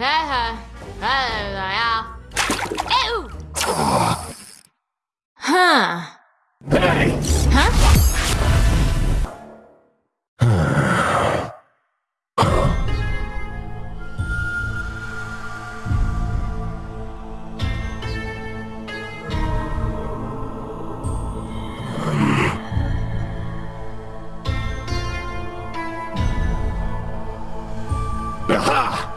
Huh. Hey. Huh?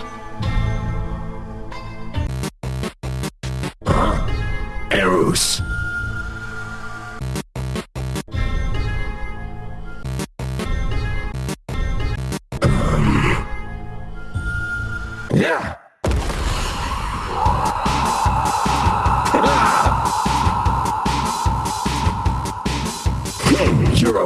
Eros. Um. Yeah. You're a